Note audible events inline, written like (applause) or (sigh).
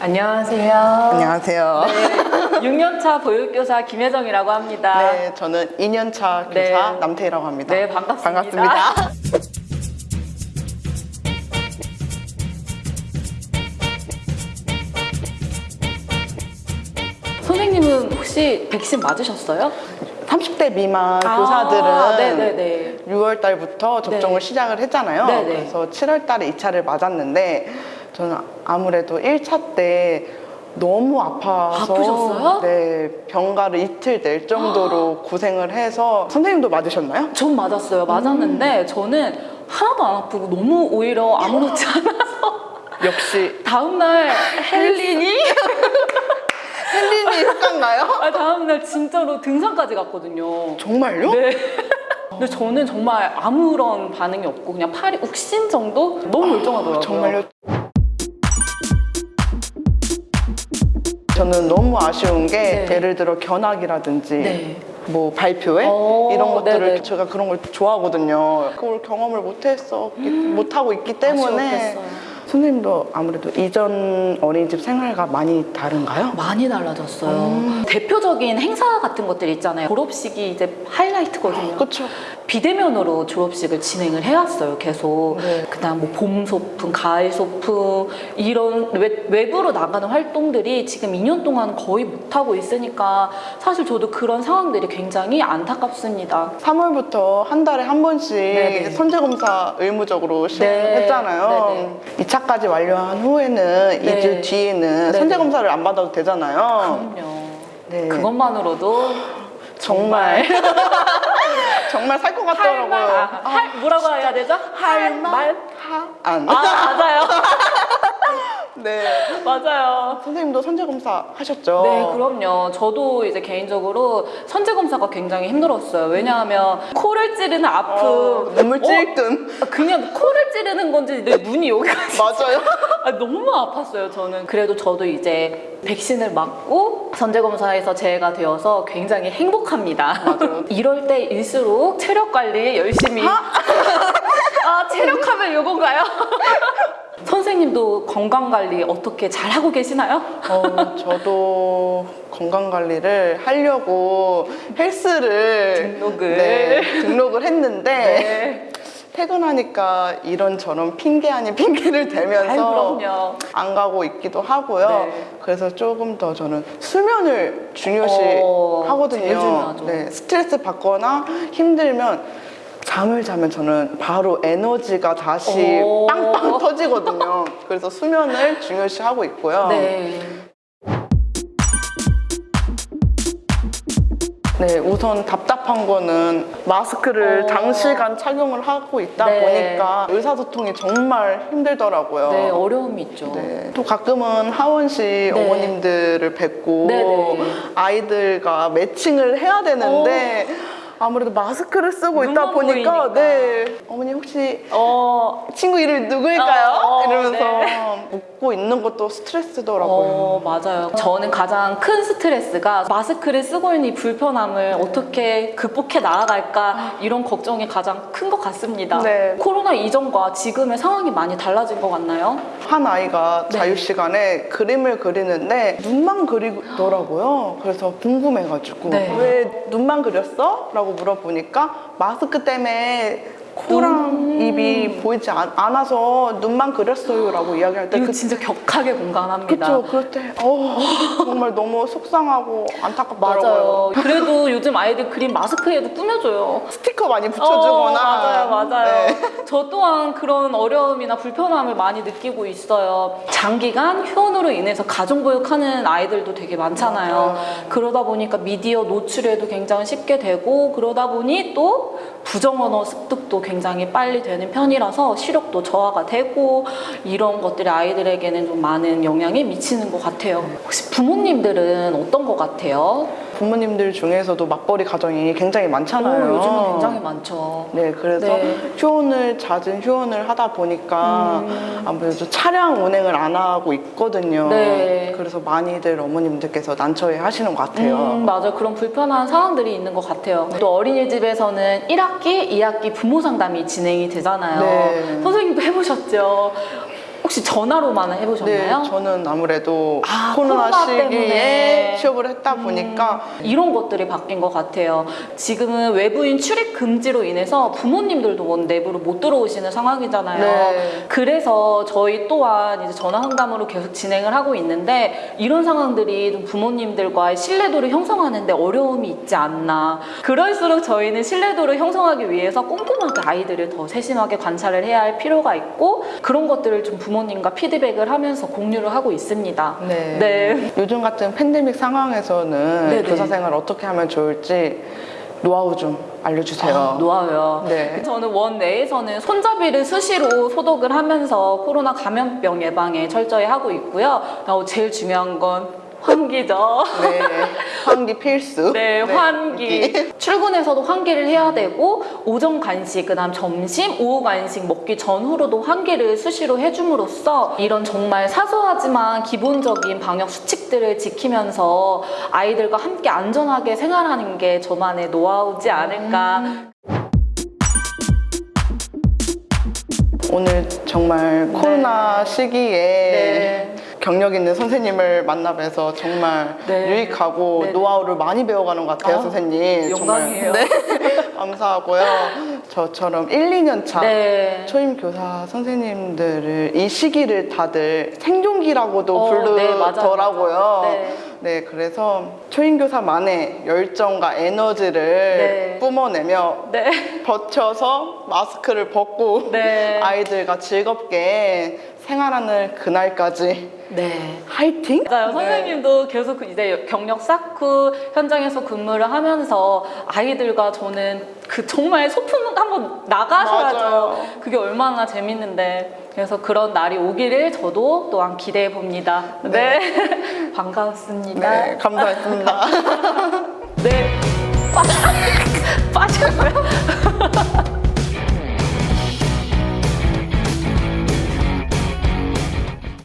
안녕하세요. 안녕하세요. 네, 6년차 보육교사 김혜정이라고 합니다. 네, 저는 2년차 교사 네. 남태희라고 합니다. 네, 반갑습니다. 반갑습니다. (laughs) 선생님은 혹시 백신 맞으셨어요? 30대 미만 아, 교사들은 네네네. 6월 달부터 접종을 네. 시작을 했잖아요. 네네. 그래서 7월 달에 2차를 맞았는데 저는 아무래도 1차 때 너무 아파서 아프셨어요? 네, 병가를 이틀 낼 정도로 (gasps) 고생을 해서 선생님도 맞으셨나요? 전 맞았어요. 맞았는데 저는 하나도 안 아프고 너무 오히려 아무렇지 (laughs) 않아서 역시 다음날 (laughs) 헬린이 (laughs) 헬린이 효과인가요? 아, 다음날 진짜로 등산까지 갔거든요. 정말요? 네. 근데 저는 정말 아무런 반응이 없고 그냥 팔이 욱신 정도? 너무 멀쩡하더라고요. 정말요? 저는 너무 아쉬운 게 네. 예를 들어 견학이라든지 네. 뭐 발표회 어, 이런 것들을 네네. 제가 그런 걸 좋아하거든요. 그걸 경험을 못했어 못하고 있기 때문에 음. 아쉬웠겠어요. 선생님도 아무래도 이전 어린이집 생활과 많이 다른가요? 많이 달라졌어요. 음. 대표적인 행사 같은 것들 있잖아요. 졸업식이 이제 하이라이트거든요. 그렇죠. 비대면으로 졸업식을 진행을 해왔어요, 계속. 네. 그다음 뭐 봄 소풍, 가을 소풍 이런 외, 외부로 나가는 활동들이 지금 2년 동안 거의 못 하고 있으니까 사실 저도 그런 상황들이 굉장히 안타깝습니다. 3월부터 한 달에 한 번씩 네네. 선제검사 의무적으로 시행을 네. 했잖아요. 2차까지 완료한 후에는 네. 2주 뒤에는 네네. 선제검사를 안 받아도 되잖아요. 그럼요. 네. 그것만으로도 정말 정말 (laughs) (laughs) 살 것 같더라고요. 할말 아, 할 뭐라고 해야 되죠? 할말 안. 아 맞아요, (laughs) 네. 맞아요. 선생님도 선제검사 하셨죠? 네, 그럼요. 저도 이제 개인적으로 선제 검사가 굉장히 힘들었어요. 왜냐하면 코를 찌르는 아픔, 어, 눈물 어? 찔끔. 그냥 코를 찌르는 건지 내 눈이 여기까지 (laughs) 맞아요. 아, 너무 아팠어요, 저는. 그래도 저도 이제 백신을 맞고 선제검사에서 제외가 되어서 굉장히 행복합니다. (laughs) 이럴 때일수록 체력 관리 열심히. 아, (laughs) 체력하면 요건가요? (laughs) 선생님도 건강 관리 어떻게 잘 하고 계시나요? 어, 저도 건강 관리를 하려고 헬스를 등록을. 네, 등록을 했는데 네. 퇴근하니까 이런저런 핑계 아닌 핑계를 대면서. 안 가고 있기도 하고요. 네. 그래서 조금 더 저는 수면을 중요시 어, 하거든요. 네, 스트레스 받거나 힘들면 잠을 자면 저는 바로 에너지가 다시 오. 빵빵 터지거든요. 그래서 수면을 중요시 하고 있고요. 네. 네, 우선 답답한 거는 마스크를 어. 장시간 착용을 하고 있다 네. 보니까 의사소통이 정말 힘들더라고요. 네, 어려움이 있죠. 네. 또 가끔은 하원시 어머님들을 뵙고 네네. 아이들과 매칭을 해야 되는데 아무래도 마스크를 쓰고 있다 보니까 보이니까. 네 어머니 혹시 어, 친구 이름 누구일까요? 어, 어, 이러면서 네. 웃고 있는 것도 스트레스더라고요. 어, 맞아요. 저는 가장 큰 스트레스가 마스크를 쓰고 있는 이 불편함을 어떻게 극복해 나아갈까 이런 걱정이 가장 큰 것 같습니다. 네. 코로나 이전과 지금의 상황이 많이 달라진 것 같나요? 한 아이가 네. 자유 시간에 그림을 그리는데 눈만 그리더라고요. 그래서 궁금해가지고 네. 왜 눈만 그렸어? 라고 물어보니까 마스크 때문에 코랑 눈. 입이 보이지 않, 않아서 눈만 그렸어요 라고 이야기할 때 이거 그, 진짜 격하게 공감합니다. 그쵸 그럴 때 어, 정말 너무 속상하고 안타깝더라고요. 맞아요. 그래도 요즘 아이들 그림 마스크에도 꾸며줘요. 스티커 많이 붙여주거나 어, 맞아요, 맞아요. 네. 저 또한 그런 어려움이나 불편함을 많이 느끼고 있어요. 장기간 휴원으로 인해서 가정보육하는 아이들도 되게 많잖아요. 맞아요. 그러다 보니까 미디어 노출에도 굉장히 쉽게 되고 그러다 보니 또 부정언어 습득도 굉장히 빨리 되는 편이라서 시력도 저하가 되고 이런 것들이 아이들에게는 좀 많은 영향이 미치는 것 같아요. 혹시 부모님들은 어떤 것 같아요? 부모님들 중에서도 맞벌이 가정이 굉장히 많잖아요. 오, 요즘은 굉장히 많죠. 네, 그래서 네. 휴원을 잦은 휴원을 하다 보니까 아무래도 차량 운행을 안 하고 있거든요. 네. 그래서 많이들 어머님들께서 난처해 하시는 것 같아요. 음, 맞아요. 그런 불편한 상황들이 있는 것 같아요. 또 어린이집에서는 1학기, 2학기 부모 상담이 진행이 되잖아요. 네. 선생님도 해보셨죠? 혹시 전화로만 네, 해보셨나요? 저는 아무래도 아, 코로나, 코로나 시기에. 취업을 했다 보니까 이런 것들이 바뀐 것 같아요. 지금은 외부인 출입 금지로 인해서 부모님들도 원 내부로 못 들어오시는 상황이잖아요. 네. 그래서 저희 또한 이제 전화 상담으로 계속 진행을 하고 있는데 이런 상황들이 좀 부모님들과의 신뢰도를 형성하는데 어려움이 있지 않나. 그럴수록 저희는 신뢰도를 형성하기 위해서 꼼꼼하게 아이들을 더 세심하게 관찰을 해야 할 필요가 있고 그런 것들을 좀 부모 님과 피드백을 하면서 공유를 하고 있습니다. 네. 네. 요즘 같은 팬데믹 상황에서는 네네. 교사 생활 어떻게 하면 좋을지 노하우 좀 알려주세요. 아, 놓아요. 네. 저는 원 내에서는 손잡이를 수시로 소독을 하면서 코로나 감염병 예방에 철저히 하고 있고요. 어, 제일 중요한 건 환기죠. 네, 환기 필수. 네, 환기. (laughs) 출근해서도 환기를 해야 되고 오전 간식, 그다음 점심, 오후 간식 먹기 전후로도 환기를 수시로 해줌으로써 이런 정말 사소하지만 기본적인 방역 수칙들을 지키면서 아이들과 함께 안전하게 생활하는 게 저만의 노하우지 않을까. 오늘 정말 코로나 시기에 네. 경력 있는 선생님을 만나 뵈서 정말 네. 유익하고 네. 노하우를 많이 배워가는 것 같아요, 아, 선생님. 영광이에요. 정말. 네. (laughs) (laughs) 감사하고요. 저처럼 1, 2년 차 네. 초임 교사 선생님들을 이 시기를 다들 생존기라고도 어, 네. 부르더라고요. 네. 네, 그래서 초임 교사만의 열정과 에너지를 네. 뿜어내며 네. (laughs) 버텨서 마스크를 벗고 네. 아이들과 즐겁게 생활하는 그날까지 네. 화이팅! 맞아요. 네. 선생님도 계속 그 이제 경력 쌓고 현장에서 근무를 하면서 아이들과 저는 그 정말 소풍 한번 나가셔야죠. 맞아요. 그게 얼마나 재밌는데. 그래서 그런 날이 오기를 저도 또한 기대해 봅니다. 네. (laughs) 반갑습니다. 네, 감사했습니다. (laughs) 네. 빠졌어요? (laughs)